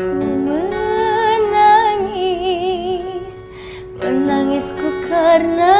menangis. Menangisku karena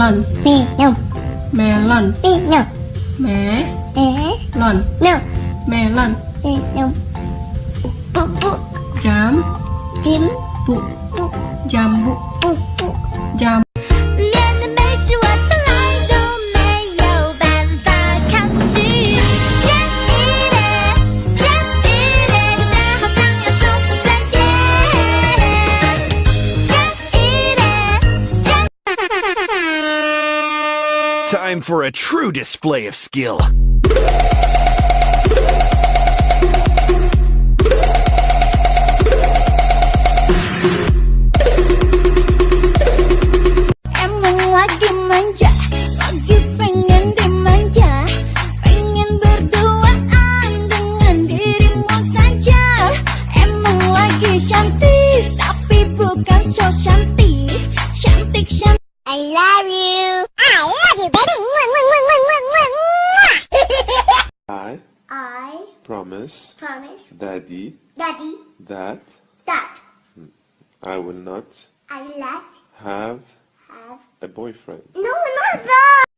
melon melon melon melon melon melon melon bu bu jam jim bu jambu bu bu jam Time for a true display of skill. Promise. Promise. Daddy. Daddy. That. That. I will not. I will not. Have. Have. A boyfriend. No, not that.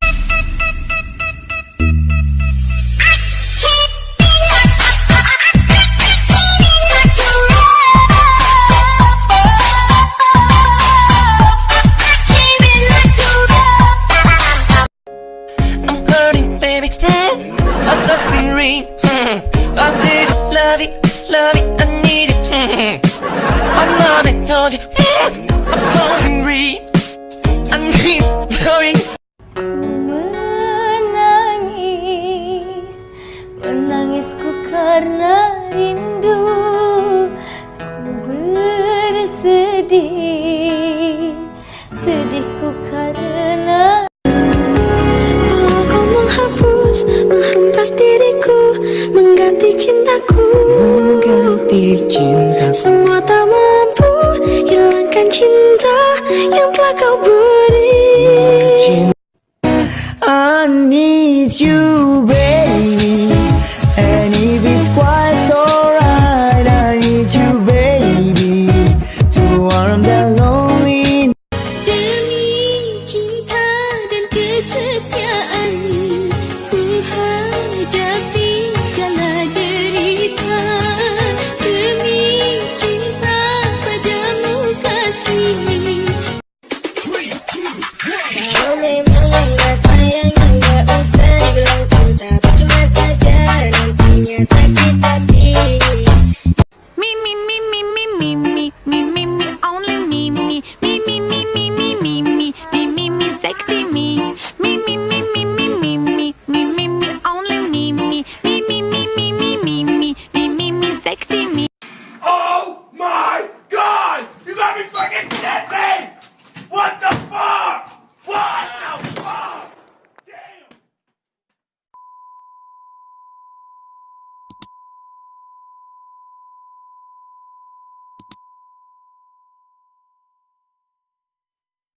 I'm this love it, love it, I need it. I'm not a dodgy I'm so hungry I'm keep going Menangis Menangis ku karena rindu cinta yang telah kau beri. I need you baby.